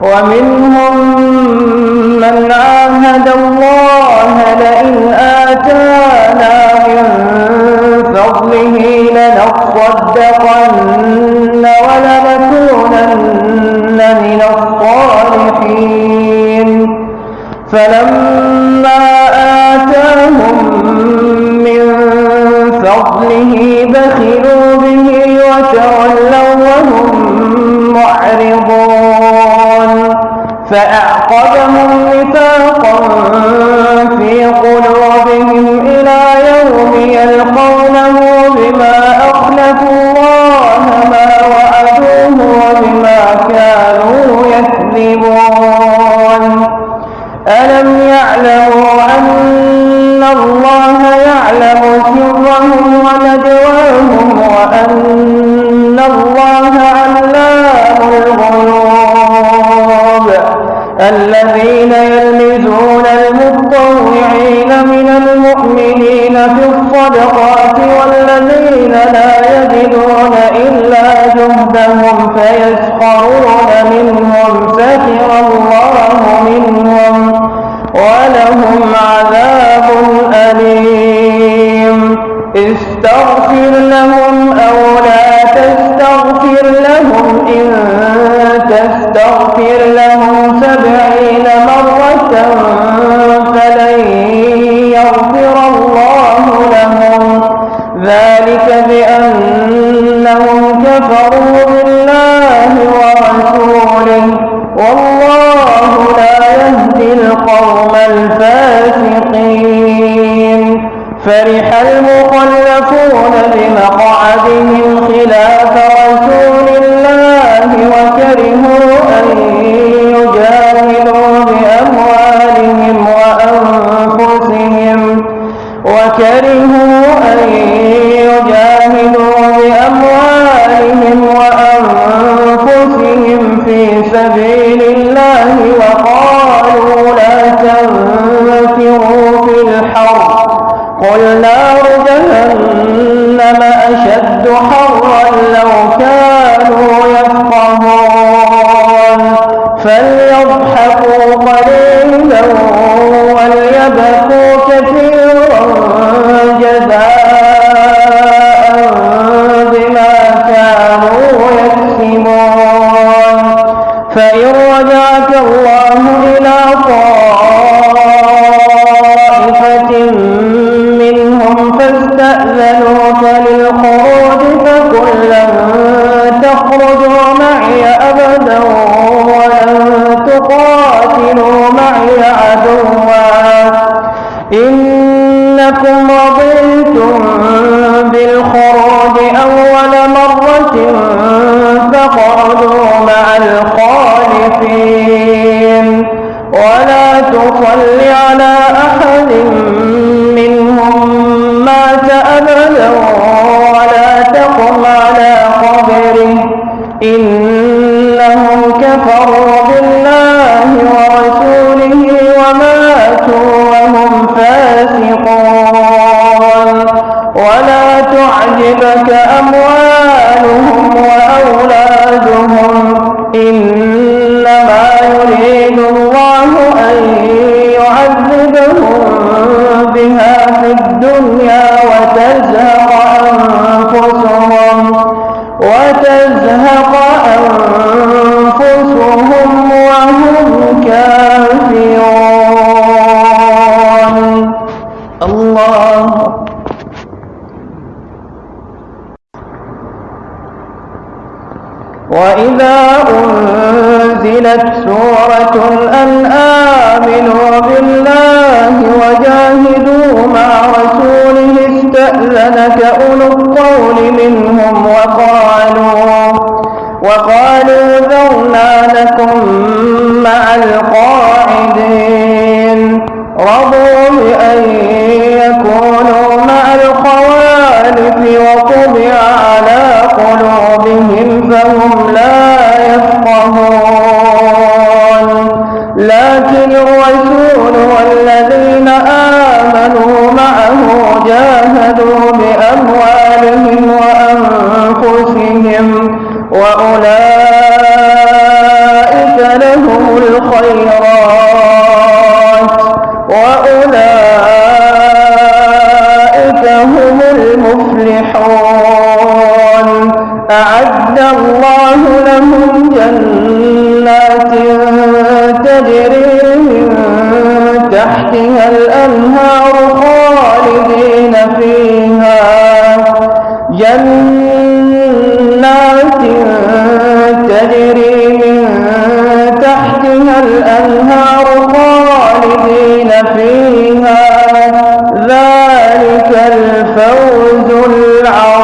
ومنهم من عاهد الله لئن آتانا من فضله لنصدقن ولنكونن من الصالحين. فلما فأعقبهم نفاقا من المؤمنين في الصدقات والذين لا يجدون إلا جهدهم فيسخرون أن بأموالهم وأنفسهم في سبيل الله وقالوا لا تنفروا في الحر. قل جهنم أشد حرا لو كانوا يفقهون. منهم فاستأذنوك للخروج فقل لن تخرجوا معي أبدا ولن تقاتلوا معي عدوا. إنكم رضيتم بالخروج أول مرة فاقعدوا مع الخالفين أموالهم وأولادهم إنما يريد الله أن يعذبهم بها في الدنيا وتزهق أنفسهم وتزهق أنفسهم وهم كافرون. الله وإذا أنزلت سورة أن آمنوا بالله وجاهدوا مع رسوله استأذنك أولو الطول منهم وقالوا وقالوا ذرنا لكم مع القاعدين أعد الله لهم جنات تجري من تحتها الأنهار خالدين فيها. جنات تجري من تحتها الأنهار خالدين فيها. ذلك الفوز العظيم.